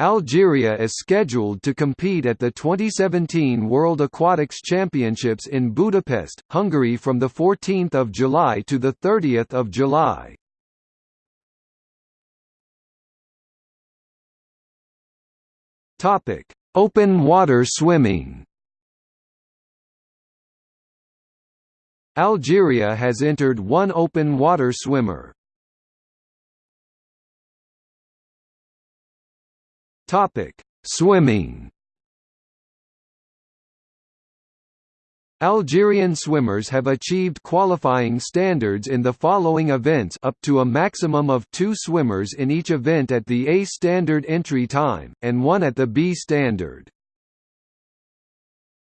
Algeria is scheduled to compete at the 2017 World Aquatics Championships in Budapest, Hungary from 14 July to 30 July. Open water swimming Algeria has entered one open water swimmer. Topic: Swimming. Algerian swimmers have achieved qualifying standards in the following events up to a maximum of two swimmers in each event at the A standard entry time, and one at the B standard.